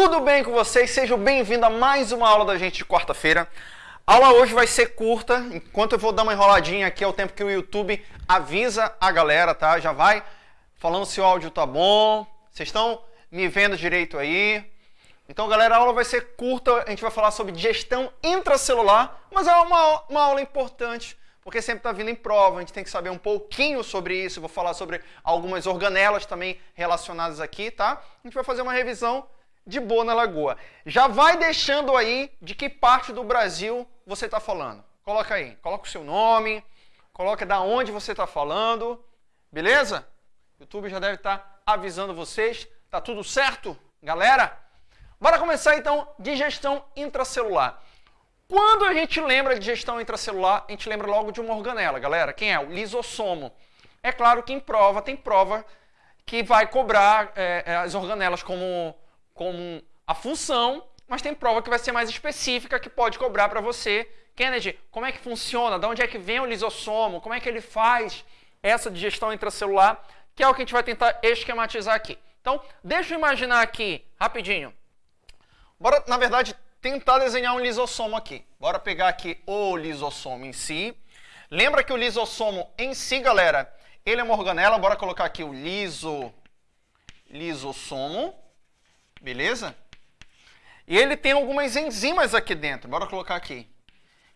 tudo bem com vocês? Sejam bem-vindos a mais uma aula da gente de quarta-feira. A aula hoje vai ser curta, enquanto eu vou dar uma enroladinha aqui, é o tempo que o YouTube avisa a galera, tá? Já vai falando se o áudio tá bom, vocês estão me vendo direito aí. Então, galera, a aula vai ser curta, a gente vai falar sobre gestão intracelular, mas é uma, uma aula importante, porque sempre está vindo em prova, a gente tem que saber um pouquinho sobre isso, vou falar sobre algumas organelas também relacionadas aqui, tá? A gente vai fazer uma revisão de boa na Lagoa. Já vai deixando aí de que parte do Brasil você está falando. Coloca aí, coloca o seu nome, coloca da onde você está falando, beleza? O YouTube já deve estar tá avisando vocês. Tá tudo certo, galera? Bora começar então de gestão intracelular. Quando a gente lembra de gestão intracelular, a gente lembra logo de uma organela, galera. Quem é? O lisossomo. É claro que em prova, tem prova que vai cobrar é, as organelas como como a função, mas tem prova que vai ser mais específica, que pode cobrar para você. Kennedy, como é que funciona? De onde é que vem o lisossomo? Como é que ele faz essa digestão intracelular? Que é o que a gente vai tentar esquematizar aqui. Então, deixa eu imaginar aqui, rapidinho. Bora, na verdade, tentar desenhar um lisossomo aqui. Bora pegar aqui o lisossomo em si. Lembra que o lisossomo em si, galera, ele é uma organela. Bora colocar aqui o liso, lisossomo. Beleza? E ele tem algumas enzimas aqui dentro. Bora colocar aqui.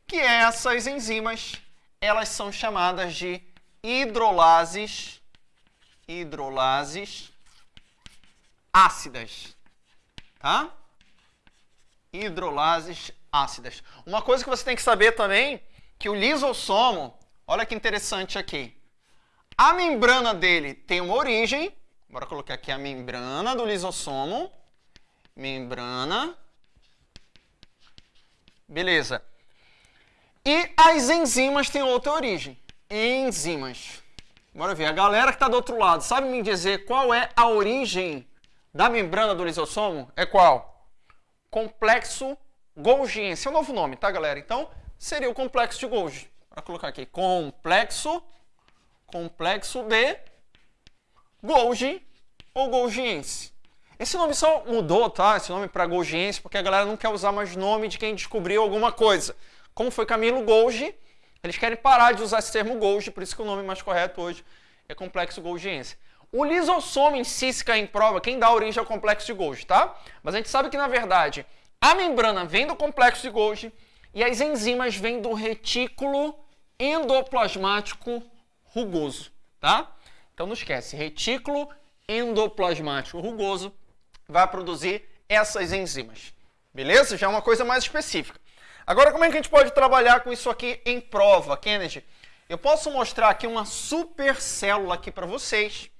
Que essas enzimas, elas são chamadas de hidrolases, hidrolases ácidas. Tá? Hidrolases ácidas. Uma coisa que você tem que saber também, que o lisossomo, olha que interessante aqui. A membrana dele tem uma origem, bora colocar aqui a membrana do lisossomo, membrana. Beleza. E as enzimas têm outra origem. Enzimas. Bora ver. A galera que está do outro lado, sabe me dizer qual é a origem da membrana do lisossomo? É qual? Complexo Golgiense. É o novo nome, tá, galera? Então, seria o complexo de Golgi. Vou colocar aqui. Complexo, complexo de Golgi ou Golgiense. Esse nome só mudou, tá? Esse nome para Golgiense, porque a galera não quer usar mais nome de quem descobriu alguma coisa. Como foi Camilo Golgi, eles querem parar de usar esse termo Golgi, por isso que o nome mais correto hoje é complexo Golgiense. O lisossomo em si, se cair em prova, quem dá origem ao complexo de Golgi, tá? Mas a gente sabe que, na verdade, a membrana vem do complexo de Golgi e as enzimas vêm do retículo endoplasmático rugoso, tá? Então não esquece, retículo endoplasmático rugoso vai produzir essas enzimas. Beleza? Já é uma coisa mais específica. Agora, como é que a gente pode trabalhar com isso aqui em prova, Kennedy? Eu posso mostrar aqui uma super célula aqui para vocês,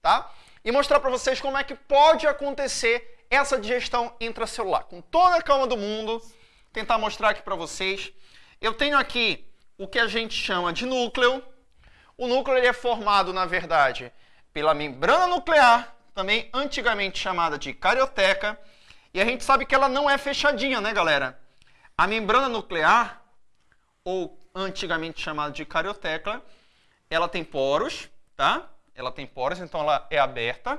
tá? E mostrar para vocês como é que pode acontecer essa digestão intracelular. Com toda a calma do mundo, tentar mostrar aqui para vocês. Eu tenho aqui o que a gente chama de núcleo. O núcleo ele é formado, na verdade, pela membrana nuclear também antigamente chamada de carioteca, e a gente sabe que ela não é fechadinha, né, galera? A membrana nuclear, ou antigamente chamada de carioteca, ela tem poros, tá? Ela tem poros, então ela é aberta.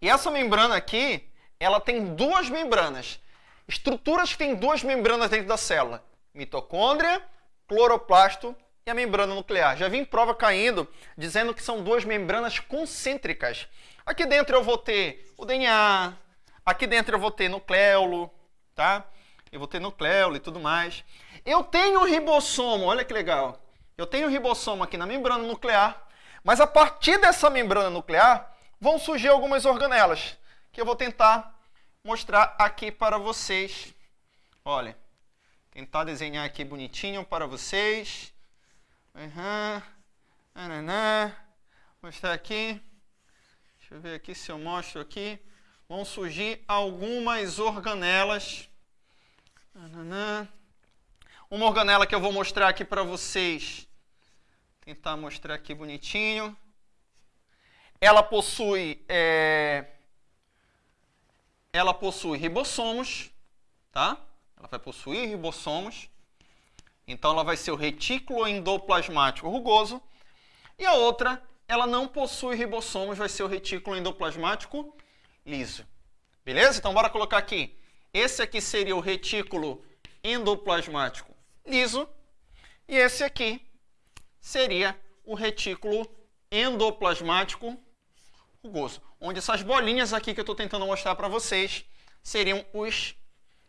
E essa membrana aqui, ela tem duas membranas. Estruturas que têm duas membranas dentro da célula. Mitocôndria, cloroplasto e a membrana nuclear. Já vi em prova caindo dizendo que são duas membranas concêntricas. Aqui dentro eu vou ter o DNA, aqui dentro eu vou ter nucleolo, tá? Eu vou ter nucleolo e tudo mais. Eu tenho ribossomo, olha que legal. Eu tenho ribossomo aqui na membrana nuclear, mas a partir dessa membrana nuclear vão surgir algumas organelas, que eu vou tentar mostrar aqui para vocês. Olha, tentar desenhar aqui bonitinho para vocês. Uhum. Mostrar aqui. Deixa eu ver aqui se eu mostro aqui. Vão surgir algumas organelas. Uma organela que eu vou mostrar aqui para vocês. Tentar mostrar aqui bonitinho. Ela possui, é... ela possui ribossomos, tá? Ela vai possuir ribossomos. Então ela vai ser o retículo endoplasmático rugoso. E a outra ela não possui ribossomos, vai ser o retículo endoplasmático liso. Beleza? Então, bora colocar aqui. Esse aqui seria o retículo endoplasmático liso e esse aqui seria o retículo endoplasmático rugoso, onde essas bolinhas aqui que eu estou tentando mostrar para vocês seriam os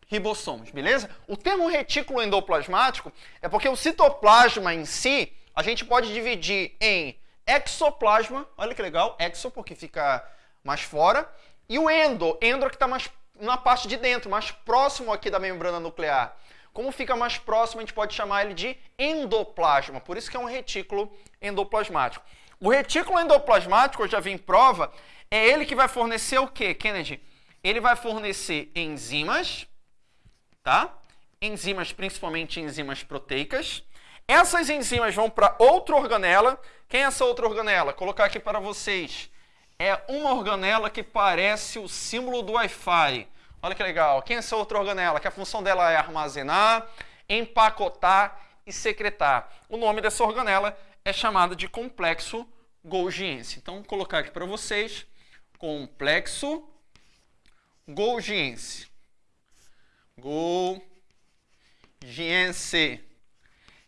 ribossomos, beleza? O termo retículo endoplasmático é porque o citoplasma em si a gente pode dividir em exoplasma, olha que legal, exo porque fica mais fora, e o endo, endo é que está mais na parte de dentro, mais próximo aqui da membrana nuclear. Como fica mais próximo, a gente pode chamar ele de endoplasma, por isso que é um retículo endoplasmático. O retículo endoplasmático, eu já vi em prova, é ele que vai fornecer o quê, Kennedy? Ele vai fornecer enzimas, tá? Enzimas, principalmente enzimas proteicas. Essas enzimas vão para outra organela. Quem é essa outra organela? Vou colocar aqui para vocês. É uma organela que parece o símbolo do Wi-Fi. Olha que legal. Quem é essa outra organela? Que a função dela é armazenar, empacotar e secretar. O nome dessa organela é chamada de complexo Golgiense. Então, vou colocar aqui para vocês complexo Golgiense. Golgiense.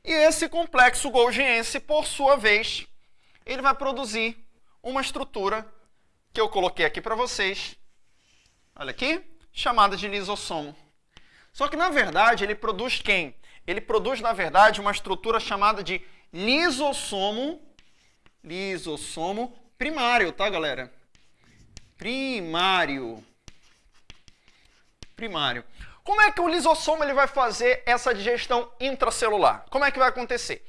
E esse complexo Golgiense, por sua vez, ele vai produzir uma estrutura que eu coloquei aqui para vocês. Olha aqui, chamada de lisossomo. Só que, na verdade, ele produz quem? Ele produz, na verdade, uma estrutura chamada de lisossomo, lisossomo primário, tá, galera? Primário. Primário. Como é que o lisossomo ele vai fazer essa digestão intracelular? Como é que vai acontecer?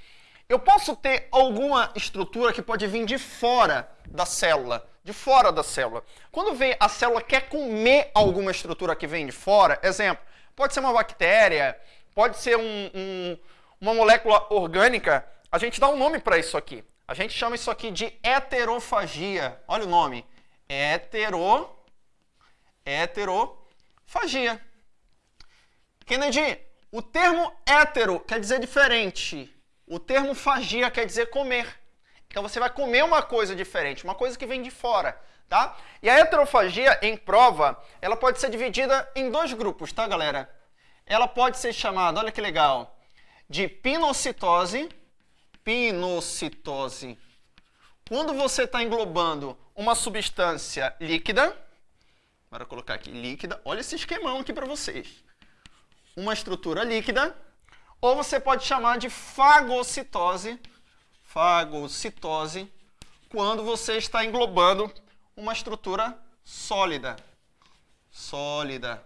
Eu posso ter alguma estrutura que pode vir de fora da célula, de fora da célula. Quando vem a célula quer comer alguma estrutura que vem de fora, exemplo, pode ser uma bactéria, pode ser um, um, uma molécula orgânica, a gente dá um nome para isso aqui. A gente chama isso aqui de heterofagia. Olha o nome. Hetero, heterofagia. Kennedy, o termo hétero quer dizer diferente. O termo fagia quer dizer comer. Então você vai comer uma coisa diferente, uma coisa que vem de fora, tá? E a heterofagia, em prova, ela pode ser dividida em dois grupos, tá, galera? Ela pode ser chamada, olha que legal, de pinocitose, pinocitose. Quando você está englobando uma substância líquida, bora colocar aqui líquida, olha esse esquemão aqui para vocês. Uma estrutura líquida, ou você pode chamar de fagocitose, fagocitose, quando você está englobando uma estrutura sólida. Sólida.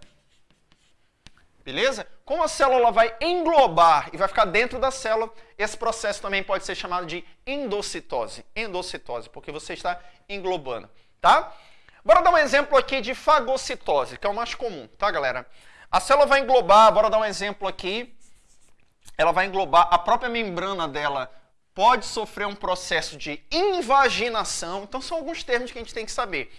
Beleza? Como a célula vai englobar e vai ficar dentro da célula, esse processo também pode ser chamado de endocitose. Endocitose, porque você está englobando, tá? Bora dar um exemplo aqui de fagocitose, que é o mais comum, tá, galera? A célula vai englobar, bora dar um exemplo aqui, ela vai englobar a própria membrana dela pode sofrer um processo de invaginação. Então são alguns termos que a gente tem que saber.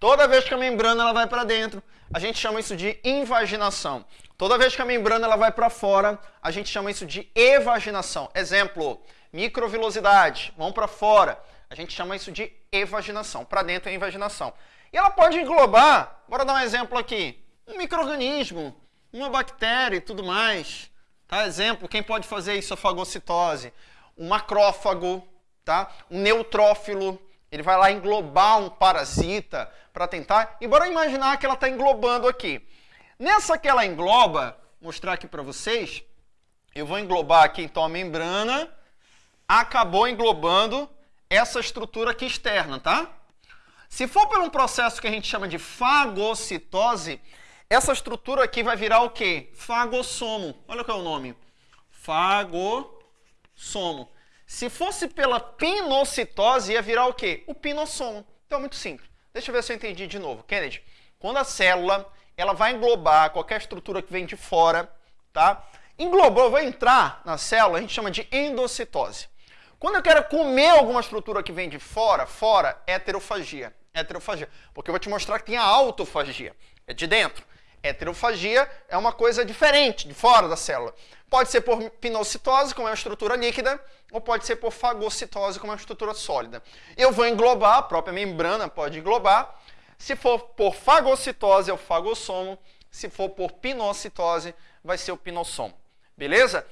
Toda vez que a membrana ela vai para dentro, a gente chama isso de invaginação. Toda vez que a membrana ela vai para fora, a gente chama isso de evaginação. Exemplo, microvilosidade, vão para fora, a gente chama isso de evaginação. Para dentro é invaginação. E ela pode englobar, bora dar um exemplo aqui, um microorganismo, uma bactéria e tudo mais. Tá? Exemplo, quem pode fazer isso? A fagocitose um macrófago, tá? um neutrófilo, ele vai lá englobar um parasita para tentar. E bora imaginar que ela está englobando aqui. Nessa que ela engloba, mostrar aqui para vocês, eu vou englobar aqui então a membrana, acabou englobando essa estrutura aqui externa, tá? Se for por um processo que a gente chama de fagocitose, essa estrutura aqui vai virar o quê? Fagossomo. Olha qual é o nome. Fago somo. Se fosse pela pinocitose, ia virar o quê? O pinossomo. Então é muito simples. Deixa eu ver se eu entendi de novo. Kennedy, quando a célula ela vai englobar qualquer estrutura que vem de fora, tá? Englobou, vai entrar na célula, a gente chama de endocitose. Quando eu quero comer alguma estrutura que vem de fora, fora, heterofagia. Heterofagia. Porque eu vou te mostrar que tem a autofagia. É de dentro. Heterofagia é uma coisa diferente, de fora da célula. Pode ser por pinocitose, como é uma estrutura líquida, ou pode ser por fagocitose, como é uma estrutura sólida. Eu vou englobar, a própria membrana pode englobar. Se for por fagocitose, é o fagossomo. Se for por pinocitose, vai ser o pinossomo. Beleza?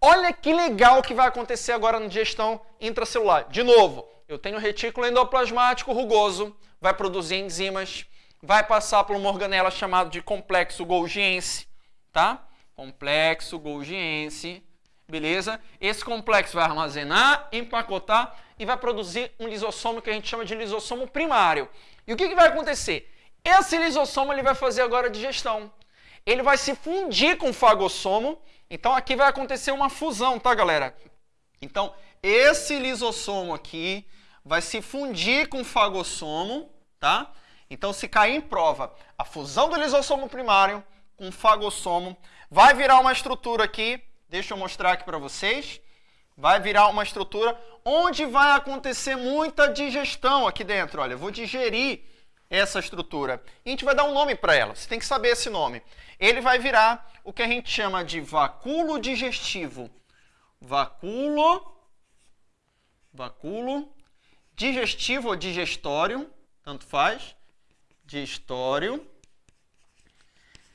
Olha que legal que vai acontecer agora na digestão intracelular. De novo, eu tenho retículo endoplasmático rugoso, vai produzir enzimas, vai passar por uma organela chamada de complexo golgiense, tá? Complexo golgiense, beleza? Esse complexo vai armazenar, empacotar e vai produzir um lisossomo que a gente chama de lisossomo primário. E o que, que vai acontecer? Esse lisossomo ele vai fazer agora a digestão. Ele vai se fundir com o fagossomo então aqui vai acontecer uma fusão, tá, galera? Então, esse lisossomo aqui vai se fundir com o fagossomo, tá? Então, se cair em prova a fusão do lisossomo primário com o fagossomo, vai virar uma estrutura aqui, deixa eu mostrar aqui para vocês, vai virar uma estrutura onde vai acontecer muita digestão aqui dentro. Olha, eu vou digerir essa estrutura. E a gente vai dar um nome para ela, você tem que saber esse nome. Ele vai virar o que a gente chama de vacúolo digestivo. Vacúolo, vacúolo digestivo ou digestório, tanto faz, digestório,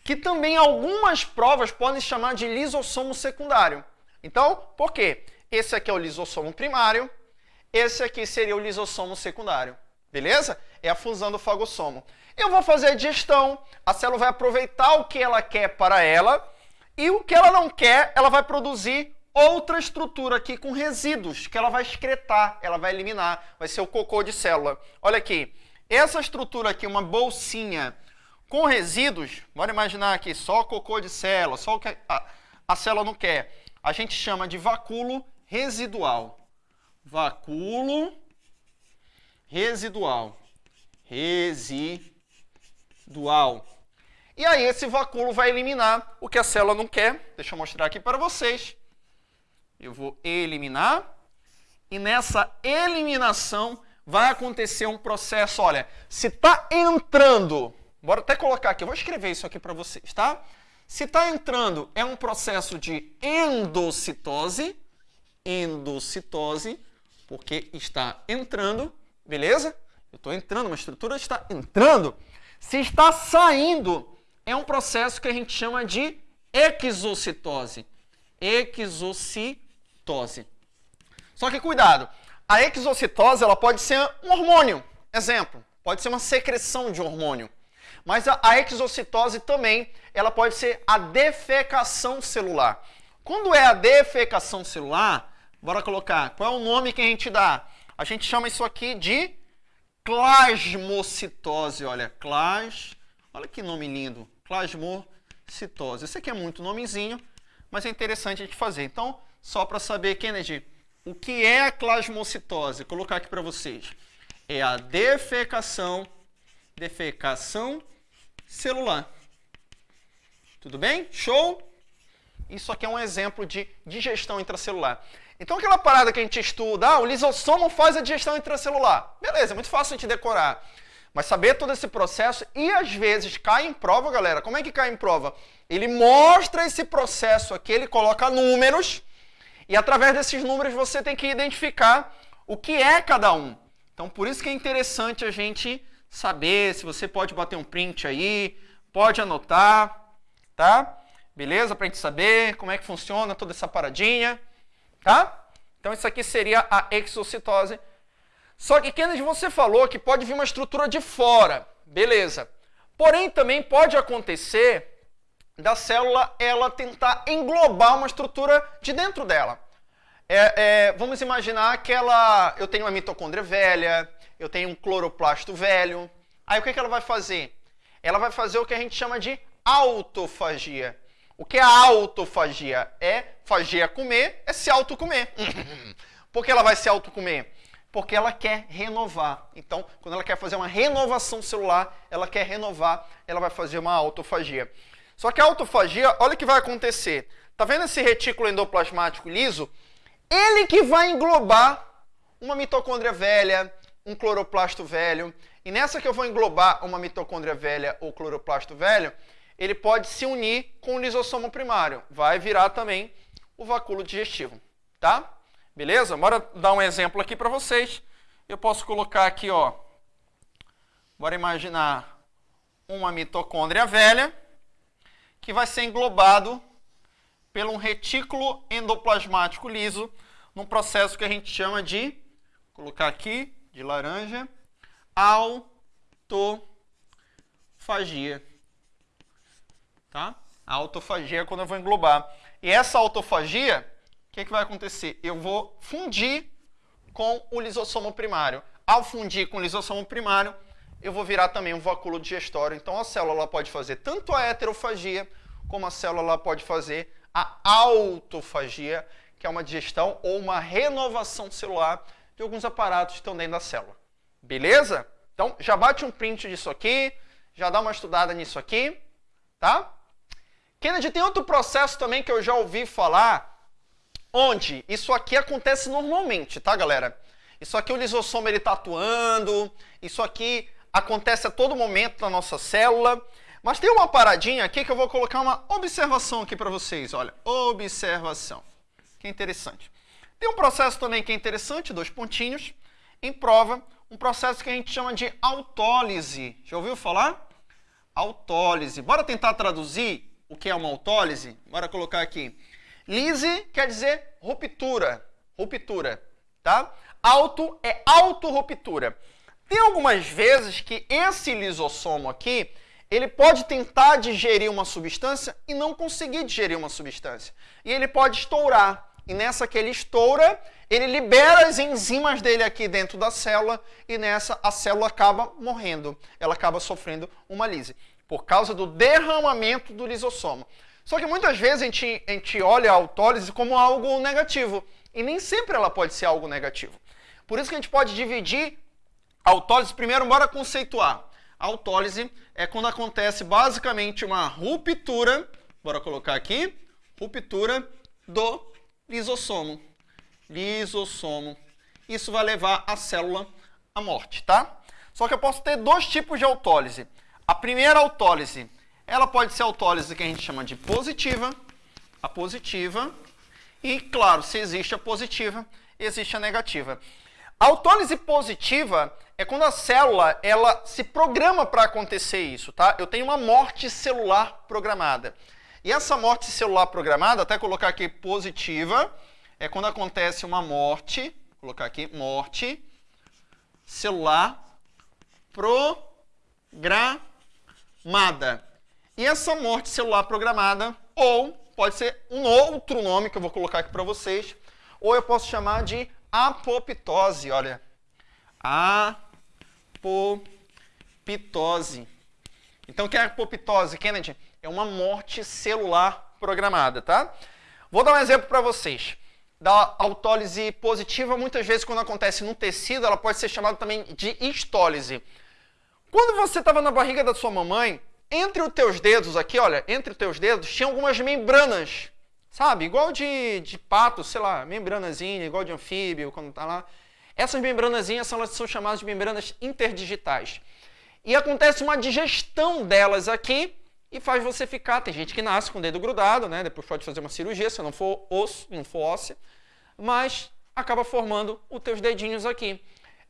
que também algumas provas podem chamar de lisossomo secundário. Então, por quê? Esse aqui é o lisossomo primário, esse aqui seria o lisossomo secundário. Beleza? É a fusão do fagossomo. Eu vou fazer a digestão, a célula vai aproveitar o que ela quer para ela e o que ela não quer, ela vai produzir outra estrutura aqui com resíduos que ela vai excretar, ela vai eliminar, vai ser o cocô de célula. Olha aqui, essa estrutura aqui, uma bolsinha com resíduos, bora imaginar aqui só cocô de célula, só o que a, a célula não quer, a gente chama de vacúolo residual. Vacúolo residual. Residual dual. E aí esse vacúolo vai eliminar o que a célula não quer. Deixa eu mostrar aqui para vocês. Eu vou eliminar. E nessa eliminação vai acontecer um processo, olha, se está entrando, bora até colocar aqui, eu vou escrever isso aqui para vocês, tá? Se está entrando, é um processo de endocitose, endocitose, porque está entrando, beleza? Eu estou entrando, uma estrutura está entrando. Se está saindo, é um processo que a gente chama de exocitose. Exocitose. Só que cuidado, a exocitose ela pode ser um hormônio. Exemplo, pode ser uma secreção de hormônio. Mas a, exocitose também, ela pode ser a defecação celular. Quando é a defecação celular, bora colocar, qual é o nome que a gente dá? A gente chama isso aqui de Plasmocitose, olha, clas, olha que nome lindo, plasmocitose. Esse aqui é muito nomezinho, mas é interessante a gente fazer. Então, só para saber, Kennedy, o que é a plasmocitose? Vou colocar aqui para vocês. É a defecação, defecação celular. Tudo bem? Show? Isso aqui é um exemplo de digestão intracelular. Então aquela parada que a gente estuda, ah, o lisossomo faz a digestão intracelular. Beleza, é muito fácil a gente decorar. Mas saber todo esse processo e às vezes cai em prova, galera. Como é que cai em prova? Ele mostra esse processo aqui, ele coloca números e através desses números você tem que identificar o que é cada um. Então por isso que é interessante a gente saber, se você pode bater um print aí, pode anotar, tá? Beleza? Pra gente saber como é que funciona toda essa paradinha. Tá? Então isso aqui seria a exocitose. Só que, Kennedy, você falou que pode vir uma estrutura de fora. Beleza. Porém, também pode acontecer da célula ela tentar englobar uma estrutura de dentro dela. É, é, vamos imaginar que ela, eu tenho uma mitocôndria velha, eu tenho um cloroplasto velho. Aí o que, que ela vai fazer? Ela vai fazer o que a gente chama de autofagia. O que é autofagia? É fagia comer, é se autocomer. Por que ela vai se autocomer? Porque ela quer renovar. Então, quando ela quer fazer uma renovação celular, ela quer renovar, ela vai fazer uma autofagia. Só que a autofagia, olha o que vai acontecer. Tá vendo esse retículo endoplasmático liso? Ele que vai englobar uma mitocôndria velha, um cloroplasto velho. E nessa que eu vou englobar uma mitocôndria velha ou cloroplasto velho, ele pode se unir com o lisossomo primário. Vai virar também o vacúolo digestivo, tá? Beleza? Bora dar um exemplo aqui para vocês. Eu posso colocar aqui, ó, Bora imaginar uma mitocôndria velha que vai ser englobado por um retículo endoplasmático liso num processo que a gente chama de, colocar aqui, de laranja, autofagia. Tá? A autofagia é quando eu vou englobar. E essa autofagia, o que, que vai acontecer? Eu vou fundir com o lisossomo primário. Ao fundir com o lisossomo primário, eu vou virar também um vacúolo digestório. Então a célula pode fazer tanto a heterofagia, como a célula pode fazer a autofagia, que é uma digestão ou uma renovação celular de alguns aparatos que estão dentro da célula. Beleza? Então, já bate um print disso aqui, já dá uma estudada nisso aqui, tá? Kennedy, tem outro processo também que eu já ouvi falar, onde isso aqui acontece normalmente, tá, galera? Isso aqui o lisossomo ele está atuando, isso aqui acontece a todo momento na nossa célula, mas tem uma paradinha aqui que eu vou colocar uma observação aqui para vocês, olha, observação que interessante. Tem um processo também que é interessante, dois pontinhos, em prova, um processo que a gente chama de autólise. Já ouviu falar? Autólise. Bora tentar traduzir o que é uma autólise? Bora colocar aqui. Lise quer dizer ruptura, ruptura, tá? Auto é autorruptura. Tem algumas vezes que esse lisossomo aqui, ele pode tentar digerir uma substância e não conseguir digerir uma substância. E ele pode estourar. E nessa que ele estoura, ele libera as enzimas dele aqui dentro da célula e nessa a célula acaba morrendo. Ela acaba sofrendo uma lise por causa do derramamento do lisossomo. Só que muitas vezes a gente, a gente olha a autólise como algo negativo e nem sempre ela pode ser algo negativo. Por isso que a gente pode dividir autólise, primeiro, bora conceituar. Autólise é quando acontece basicamente uma ruptura, bora colocar aqui, ruptura do lisossomo. Lisossomo. Isso vai levar a célula à morte, tá? Só que eu posso ter dois tipos de autólise. A primeira autólise, ela pode ser autólise que a gente chama de positiva, a positiva, e claro, se existe a positiva, existe a negativa. A autólise positiva é quando a célula ela se programa para acontecer isso, tá? Eu tenho uma morte celular programada. E essa morte celular programada, até colocar aqui positiva, é quando acontece uma morte, colocar aqui, morte celular programada. E essa morte celular programada, ou pode ser um outro nome que eu vou colocar aqui para vocês, ou eu posso chamar de apoptose, olha. Apoptose. Então, o que é apoptose, Kennedy? é uma morte celular programada, tá? Vou dar um exemplo para vocês. Da autólise positiva, muitas vezes quando acontece no tecido, ela pode ser chamada também de histólise. Quando você estava na barriga da sua mamãe, entre os teus dedos aqui, olha, entre os teus dedos, tinha algumas membranas, sabe? Igual de, de pato, sei lá, membranazinha, igual de anfíbio, quando tá lá. Essas membranazinhas são, são chamadas de membranas interdigitais. E acontece uma digestão delas aqui, e faz você ficar. Tem gente que nasce com o dedo grudado, né? Depois pode fazer uma cirurgia se não for osso, não for óssea, mas acaba formando os teus dedinhos aqui.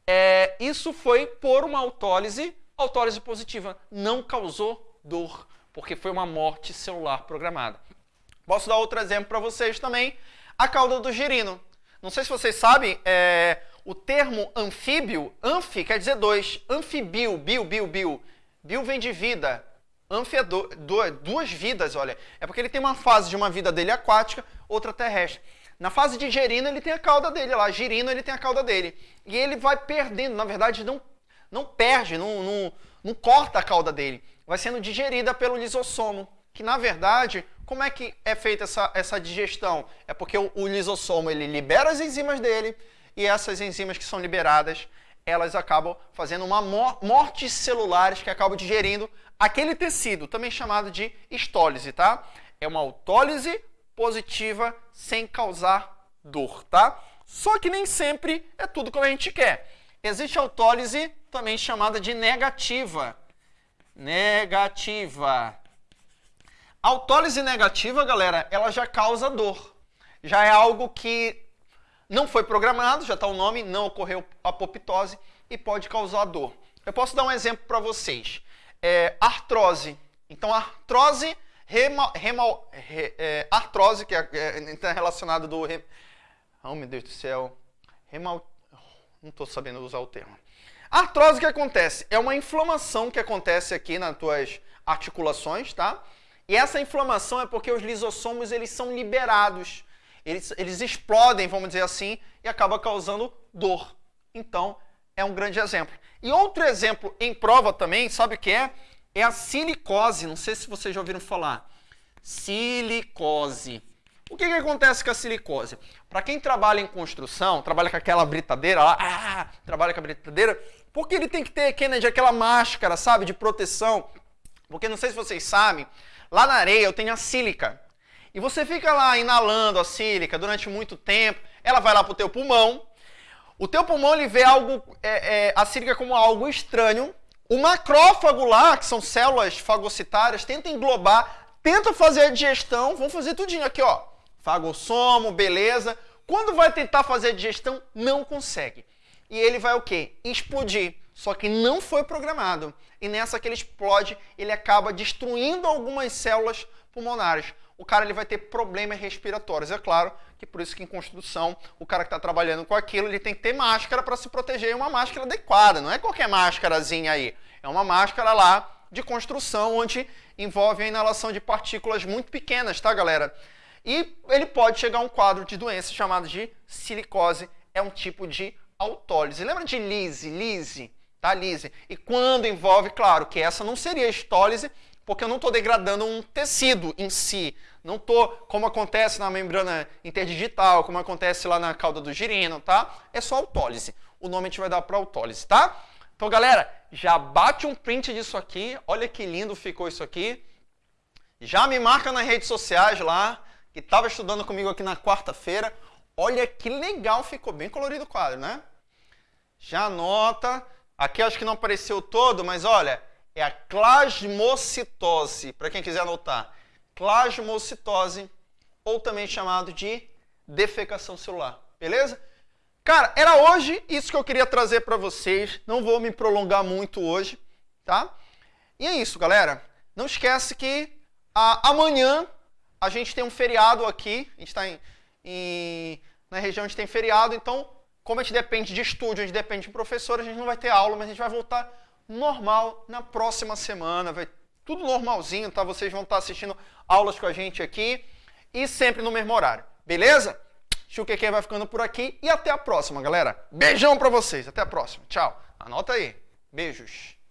É, isso foi por uma autólise, autólise positiva. Não causou dor, porque foi uma morte celular programada. Posso dar outro exemplo para vocês também. A cauda do girino. Não sei se vocês sabem, é, o termo anfíbio, anfi quer dizer dois. Anfibio, bio, bio, bio. Bio vem de vida, Anfiador, duas vidas, olha. É porque ele tem uma fase de uma vida dele aquática, outra terrestre. Na fase de gerina, ele tem a cauda dele lá. Girino, ele tem a cauda dele. E ele vai perdendo, na verdade, não, não perde, não, não, não corta a cauda dele. Vai sendo digerida pelo lisossomo. Que, na verdade, como é que é feita essa, essa digestão? É porque o, o lisossomo, ele libera as enzimas dele, e essas enzimas que são liberadas, elas acabam fazendo uma morte celulares que acabam digerindo aquele tecido, também chamado de histólise, tá? É uma autólise positiva sem causar dor, tá? Só que nem sempre é tudo como a gente quer. Existe autólise também chamada de negativa. Negativa. Autólise negativa, galera, ela já causa dor. Já é algo que não foi programado, já está o nome, não ocorreu apoptose e pode causar dor. eu posso dar um exemplo para vocês. É, artrose. Então, artrose, re, é, artrose, que é, é, é relacionado do... Re, oh, meu Deus do céu. Remal, não estou sabendo usar o termo. Artrose, o que acontece? É uma inflamação que acontece aqui nas tuas articulações, tá? E essa inflamação é porque os lisossomos eles são liberados. Eles, eles explodem, vamos dizer assim, e acaba causando dor. Então, é um grande exemplo. E outro exemplo em prova também, sabe o que é? É a silicose. Não sei se vocês já ouviram falar. Silicose. O que, que acontece com a silicose? Para quem trabalha em construção, trabalha com aquela britadeira lá, ah, trabalha com a britadeira, porque ele tem que ter, Kennedy, aquela máscara, sabe, de proteção. Porque não sei se vocês sabem, lá na areia eu tenho a sílica. E você fica lá inalando a sílica durante muito tempo, ela vai lá para o teu pulmão, o teu pulmão ele vê algo, é, é, a sílica como algo estranho. O macrófago lá, que são células fagocitárias, tenta englobar, tenta fazer a digestão, vão fazer tudinho aqui, ó. Fagossomo, beleza. Quando vai tentar fazer a digestão, não consegue. E ele vai o quê? Explodir. Só que não foi programado. E nessa que ele explode, ele acaba destruindo algumas células pulmonares o cara ele vai ter problemas respiratórios. É claro que por isso que em construção, o cara que está trabalhando com aquilo, ele tem que ter máscara para se proteger e uma máscara adequada. Não é qualquer máscarazinha aí. É uma máscara lá de construção, onde envolve a inalação de partículas muito pequenas, tá, galera? E ele pode chegar a um quadro de doença chamado de silicose. É um tipo de autólise. Lembra de lise? Lise, tá? Lise. E quando envolve, claro, que essa não seria estólise, porque eu não estou degradando um tecido em si. Não estou, como acontece na membrana interdigital, como acontece lá na cauda do girino, tá? É só autólise. O nome a gente vai dar para autólise, tá? Então, galera, já bate um print disso aqui. Olha que lindo ficou isso aqui. Já me marca nas redes sociais lá, que estava estudando comigo aqui na quarta-feira. Olha que legal ficou, bem colorido o quadro, né? Já anota. Aqui acho que não apareceu todo, mas olha, é a clasmocitose, para quem quiser anotar. Clasmocitose, ou também chamado de defecação celular, beleza? Cara, era hoje isso que eu queria trazer para vocês. Não vou me prolongar muito hoje, tá? E é isso, galera. Não esquece que a, amanhã a gente tem um feriado aqui. A gente está em, em, na região onde tem feriado, então, como a gente depende de estúdio, a gente depende de professor, a gente não vai ter aula, mas a gente vai voltar normal na próxima semana. Vai tudo normalzinho, tá? Vocês vão estar assistindo aulas com a gente aqui e sempre no mesmo horário. Beleza? Chuqueque vai ficando por aqui e até a próxima, galera. Beijão pra vocês. Até a próxima. Tchau. Anota aí. Beijos.